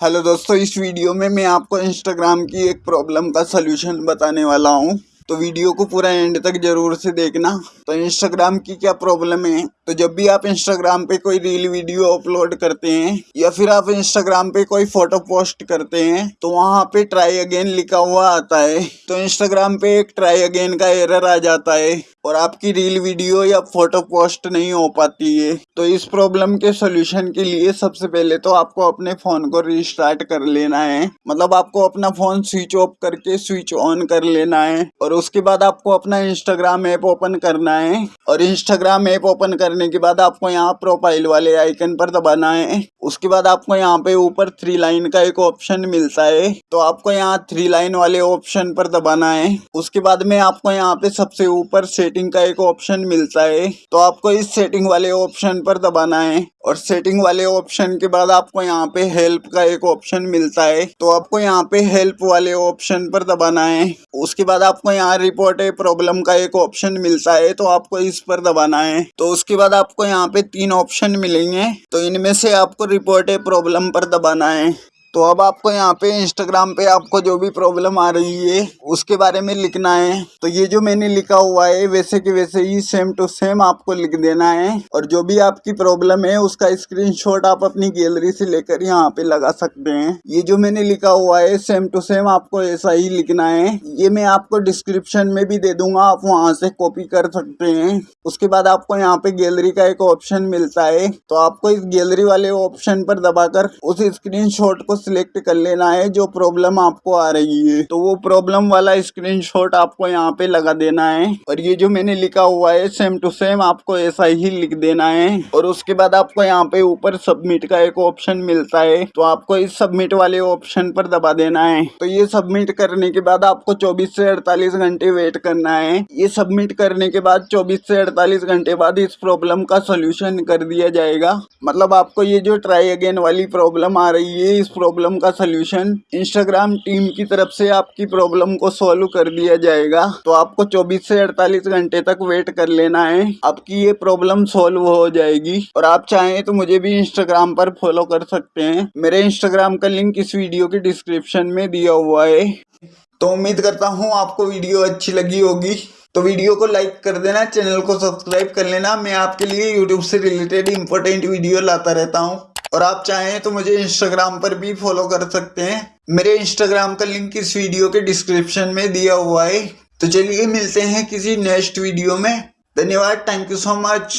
Hello दोस्तों, इस video में मैं आपको इंस्टाग्राम की एक प्रॉब्लम का सलूशन बताने वाला हूँ। तो वीडियो को पूरा एंड तक ज़रूर से देखना। तो इंस्टाग्राम की क्या प्रॉब्लम है? तो जब भी आप इंस्टाग्राम पे कोई रील वीडियो अपलोड करते हैं, या फिर आप इंस्टाग्राम पे कोई फ़ोटो पोस्ट करते हैं तो वहाँ पे ट्राई अगेन लिखा हुआ आता है। तो इंस्टाग्राम पे एक ट्राई अगेन का एरर आ जाता है, और आपकी रील वीडियो या फ़ोटो पोस्ट नहीं हो पाती है। तो इस प्रॉब्लम के सोल्यूशन के लिए सबसे पहले तो आपको अपने फ़ोन को रिस्टार्ट कर लेना है। मतलब आपको अपना फ़ोन स्विच ऑफ़ करके स्विच ऑन कर लेना है, और उसके बाद आपको अपना इंस्टाग्राम ऐप ओपन करना है। और इंस्टाग्राम ऐप ओपन करने के बाद आपको यहाँ प्रोफ़ाइल वाले आइकन पर दबाना है। उसके बाद आपको यहाँ पे ऊपर थ्री लाइन का एक ऑप्शन मिलता है। तो आपको यहाँ थ्री लाइन वाले ऑप्शन पर दबाना है। उसके बाद में आपको यहाँ पे सबसे ऊपर सेटिंग का एक ऑप्शन मिलता है। तो आपको इस सेटिंग वाले ऑप्शन पर दबाना है। और सेटिंग वाले ऑप्शन के बाद आपको यहाँ पे हेल्प का एक ऑप्शन मिलता है। तो आपको यहाँ पे हेल्प वाले ऑप्शन पर दबाना है। उसके बाद आपको यहाँ रिपोर्ट प्रॉब्लम का एक ऑप्शन मिलता है। तो आपको इस पर दबाना है। तो उसके बाद आपको यहाँ पे तीन ऑप्शन मिलेंगे। तो इनमें से आपको रिपोर्ट प्रॉब्लम पर दबाना है। तो अब आपको यहाँ पे इंस्टाग्राम पे आपको जो भी प्रॉब्लम आ रही है, उसके बारे में लिखना है। तो ये जो मैंने लिखा हुआ है, वैसे के वैसे ही सेम टू सेम आपको लिख देना है। और जो भी आपकी प्रॉब्लम है, उसका स्क्रीनशॉट आप अपनी गैलरी से लेकर यहाँ पे लगा सकते हैं। ये जो मैंने लिखा हुआ है सेम टू सेम आपको ऐसा ही लिखना है। ये मैं आपको डिस्क्रिप्शन में भी दे दूँगा, आप वहाँ से कॉपी कर सकते हैं। उसके बाद आपको यहाँ पे गैलरी का एक ऑप्शन मिलता है। तो आपको इस गैलरी वाले ऑप्शन पर दबाकर उस स्क्रीन को सिलेक्ट कर लेना है जो प्रॉब्लम आपको आ रही है। तो वो प्रॉब्लम वाला स्क्रीनशॉट आपको यहाँ पे लगा देना है। और ये जो मैंने लिखा हुआ है सेम टू सेम आपको ऐसा ही लिख देना है। और उसके बाद आपको यहाँ पे ऊपर सबमिट का एक ऑप्शन मिलता है। तो आपको इस सबमिट वाले ऑप्शन पर दबा देना है। तो ये सबमिट करने के बाद आपको चौबीस से अड़तालीस घंटे वेट करना है। ये सबमिट करने के बाद चौबीस से अड़तालीस घंटे बाद इस प्रॉब्लम का सोल्यूशन कर दिया जाएगा। मतलब आपको ये जो ट्राई अगेन वाली प्रॉब्लम आ रही है, इस प्रॉब्लम का सोल्यूशन इंस्टाग्राम टीम की तरफ़ से आपकी प्रॉब्लम को सॉल्व कर दिया जाएगा। तो आपको 24 से 48 घंटे तक वेट कर लेना है। आपकी ये प्रॉब्लम सॉल्व हो जाएगी। और आप चाहें तो मुझे भी इंस्टाग्राम पर फॉलो कर सकते हैं। मेरे इंस्टाग्राम का लिंक इस वीडियो के डिस्क्रिप्शन में दिया हुआ है। तो उम्मीद करता हूँ आपको वीडियो अच्छी लगी होगी। तो वीडियो को लाइक कर देना, चैनल को सब्सक्राइब कर लेना। मैं आपके लिए यूट्यूब से रिलेटेड इंपॉर्टेंट वीडियो लाता रहता हूँ। और आप चाहें तो मुझे इंस्टाग्राम पर भी फॉलो कर सकते हैं। मेरे इंस्टाग्राम का लिंक इस वीडियो के डिस्क्रिप्शन में दिया हुआ है। तो चलिए मिलते हैं किसी नेक्स्ट वीडियो में। धन्यवाद थैंक यू सो मच